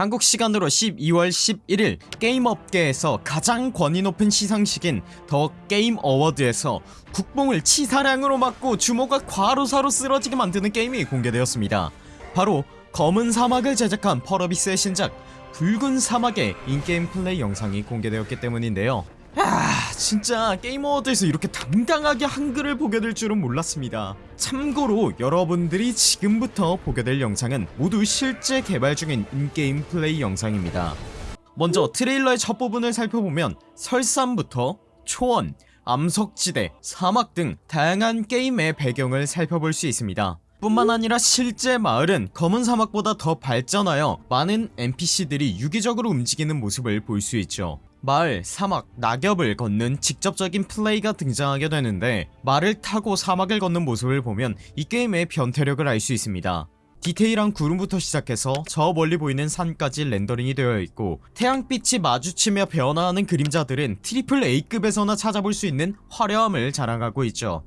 한국 시간으로 12월 11일 게임 업계에서 가장 권위 높은 시상식인 더 게임 어워드에서 국뽕을 치사량으로 맞고 주모가 과로사로 쓰러지게 만드는 게임이 공개되었습니다. 바로 검은 사막을 제작한 펄어비스의 신작 붉은 사막의 in-game 플레이 영상이 공개되었기 때문인데요 아 진짜 게임 어워드에서 이렇게 당당하게 한글을 보게 될 줄은 몰랐습니다. 참고로 여러분들이 지금부터 보게 될 영상은 모두 실제 개발 중인 in-game 플레이 영상입니다. 먼저 트레일러의 첫 부분을 살펴보면 설산부터 초원, 암석지대, 사막 등 다양한 게임의 배경을 살펴볼 수 있습니다. 뿐만 아니라 실제 마을은 검은 사막보다 더 발전하여 많은 NPC들이 유기적으로 움직이는 모습을 볼 수 있죠 마을, 사막, 낙엽을 걷는 직접적인 플레이가 등장하게 되는데 말을 타고 사막을 걷는 모습을 보면 이 게임의 변태력을 알 수 있습니다. 디테일한 구름부터 시작해서 저 멀리 보이는 산까지 렌더링이 되어 있고 태양빛이 마주치며 변화하는 그림자들은 triple A급에서나 찾아볼 수 있는 화려함을 자랑하고 있죠.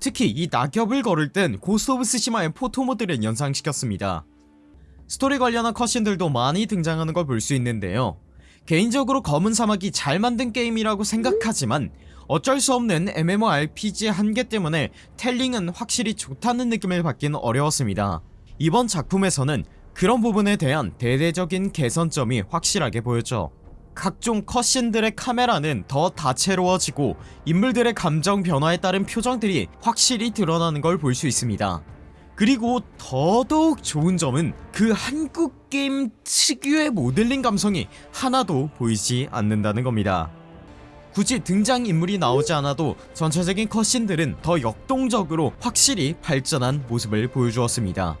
특히 이 낙엽을 걸을 땐 Ghost of Tsushima의 photo mode를 연상시켰습니다. 스토리 관련한 cutscene들도 많이 등장하는 걸 볼 수 있는데요 개인적으로 검은 사막이 잘 만든 게임이라고 생각하지만 어쩔 수 없는 MMORPG의 한계 때문에 텔링은 확실히 좋다는 느낌을 받긴 어려웠습니다. 이번 작품에서는 그런 부분에 대한 대대적인 개선점이 확실하게 보였죠. 각종 컷신들의 카메라는 더 다채로워지고 인물들의 감정 변화에 따른 표정들이 확실히 드러나는 걸 볼 수 있습니다 그리고 더더욱 좋은 점은 그 한국 게임 특유의 모델링 감성이 하나도 보이지 않는다는 겁니다. 굳이 등장인물이 나오지 않아도 전체적인 컷신들은 더 역동적으로 확실히 발전한 모습을 보여주었습니다.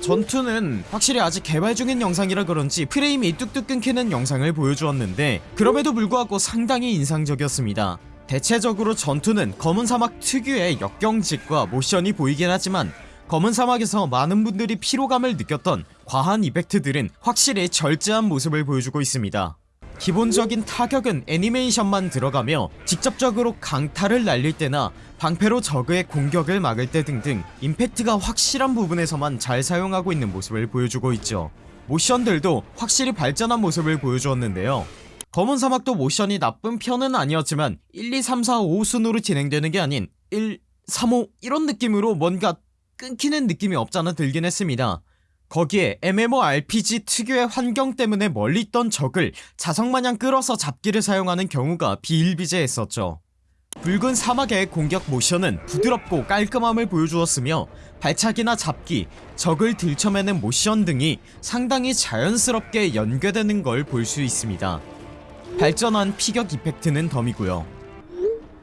전투는 확실히 아직 개발 중인 영상이라 그런지 프레임이 뚝뚝 끊기는 영상을 보여주었는데 그럼에도 불구하고 상당히 인상적이었습니다. 대체적으로 전투는 검은 사막 특유의 역경직과 모션이 보이긴 하지만 검은 사막에서 많은 분들이 피로감을 느꼈던 과한 이펙트들은 확실히 절제한 모습을 보여주고 있습니다. 기본적인 타격은 애니메이션만 들어가며 직접적으로 강타를 날릴 때나 방패로 적의 공격을 막을 때 등등 임팩트가 확실한 부분에서만 잘 사용하고 있는 모습을 보여주고 있죠. 모션들도 확실히 발전한 모습을 보여주었는데요. 검은 사막도 모션이 나쁜 편은 아니었지만 1, 2, 3, 4, 5 순으로 진행되는 게 아닌 1, 3, 5 이런 느낌으로 뭔가 끊기는 느낌이 없잖아 들긴 했습니다. 거기에 MMORPG 특유의 환경 때문에 멀리 있던 적을 자석마냥 끌어서 잡기를 사용하는 경우가 비일비재했었죠. 붉은 사막의 공격 모션은 부드럽고 깔끔함을 보여주었으며 발차기나 잡기, 적을 들쳐매는 모션 등이 상당히 자연스럽게 연계되는 걸 볼 수 있습니다. 발전한 피격 이펙트는 덤이고요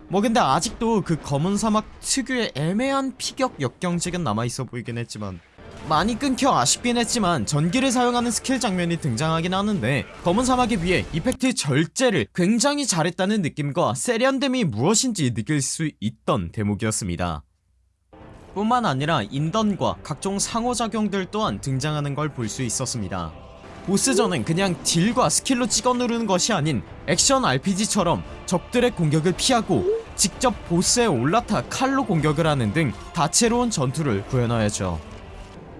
뭐 근데 아직도 그 검은 사막 특유의 애매한 피격 역경직은 남아있어 보이긴 했지만 많이 끊겨 아쉽긴 했지만 전기를 사용하는 스킬 장면이 등장하긴 하는데 검은 사막에 비해 effect 절제를 굉장히 잘했다는 느낌과 세련됨이 무엇인지 느낄 수 있던 대목이었습니다. 뿐만 아니라 인던과 각종 상호작용들 또한 등장하는 걸 볼 수 있었습니다. 보스전은 그냥 딜과 스킬로 찍어 누르는 것이 아닌 액션 RPG처럼 적들의 공격을 피하고 직접 보스에 올라타 칼로 공격을 하는 등 다채로운 전투를 구현하였죠.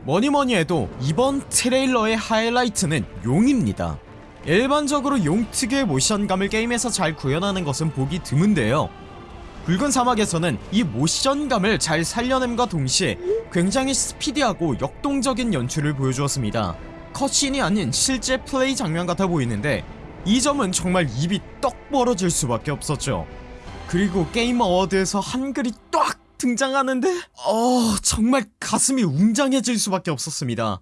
뭐니뭐니 해도 이번 트레일러의 하이라이트는 용입니다. 일반적으로 용 특유의 모션감을 게임에서 잘 구현하는 것은 보기 드문데요. 붉은 사막에서는 이 모션감을 잘 살려냄과 동시에 굉장히 스피디하고 역동적인 연출을 보여주었습니다. 컷신이 아닌 실제 플레이 장면 같아 보이는데 이 점은 정말 입이 떡 벌어질 수밖에 없었죠 그리고 게임 어워드에서 한글이 딱 등장하는데 어 정말 가슴이 웅장해질 수밖에 없었습니다.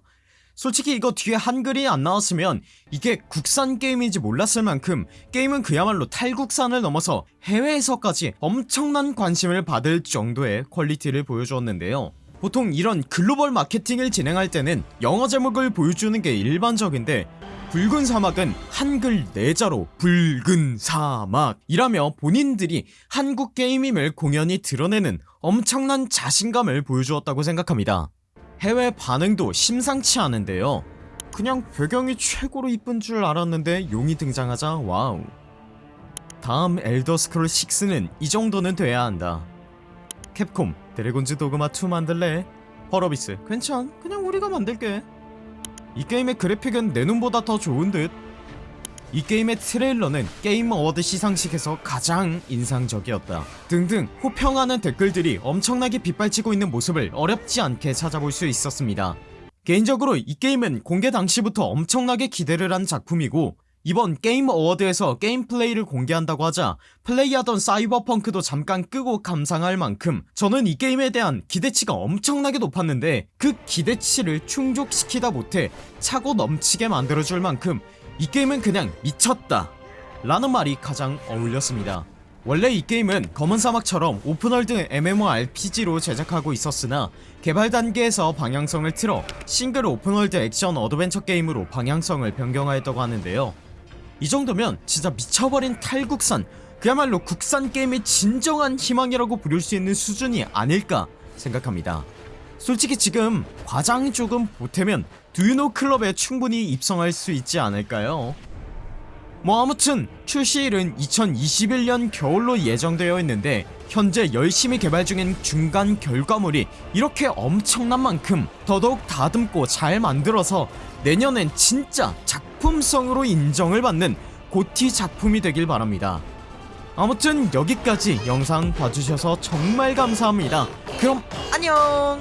솔직히 이거 뒤에 한글이 안 나왔으면 이게 국산 게임인지 몰랐을 만큼 게임은 그야말로 탈국산을 넘어서 해외에서까지 엄청난 관심을 받을 정도의 퀄리티를 보여주었는데요 보통 이런 글로벌 마케팅을 진행할 때는 영어 제목을 보여주는 게 일반적인데 붉은 사막은 한글 네 자로 붉은 사막이라며 본인들이 한국 게임임을 공연히 드러내는 엄청난 자신감을 보여주었다고 생각합니다. 해외 반응도 심상치 않은데요. 그냥 배경이 최고로 이쁜 줄 알았는데 용이 등장하자 wow. 다음 엘더스크롤 6는 이 정도는 돼야 한다. 캡콤 드래곤즈 도그마 2 만들래? 허러비스 괜찮 그냥 우리가 만들게 이 게임의 그래픽은 내 눈보다 더 좋은 듯. 이 게임의 트레일러는 게임 어워드 시상식에서 가장 인상적이었다. 등등 호평하는 댓글들이 엄청나게 빗발치고 있는 모습을 어렵지 않게 찾아볼 수 있었습니다. 개인적으로 이 게임은 공개 당시부터 엄청나게 기대를 한 작품이고 이번 게임 어워드에서 게임 플레이를 공개한다고 하자 플레이하던 사이버펑크도 잠깐 끄고 감상할 만큼 저는 이 게임에 대한 기대치가 엄청나게 높았는데 그 기대치를 충족시키다 못해 차고 넘치게 만들어줄 만큼 이 게임은 그냥 미쳤다 라는 말이 가장 어울렸습니다. 원래 이 게임은 검은 사막처럼 open world MMORPG로 제작하고 있었으나 개발 단계에서 방향성을 틀어 싱글 open world 액션 adventure 게임으로 방향성을 변경하였다고 하는데요 이 정도면 진짜 미쳐버린 탈국산 그야말로 국산 게임의 진정한 희망이라고 부를 수 있는 수준이 아닐까 생각합니다 솔직히 지금 과장 조금 보태면 do you know 클럽에 충분히 입성할 수 있지 않을까요? 뭐 아무튼 출시일은 2021년 겨울로 예정되어 있는데 현재 열심히 개발 중인 중간 결과물이 이렇게 엄청난 만큼 더더욱 다듬고 잘 만들어서 내년엔 진짜 작품성으로 인정을 받는 고티 작품이 되길 바랍니다. 아무튼 여기까지 영상 봐주셔서 정말 감사합니다. 그럼 안녕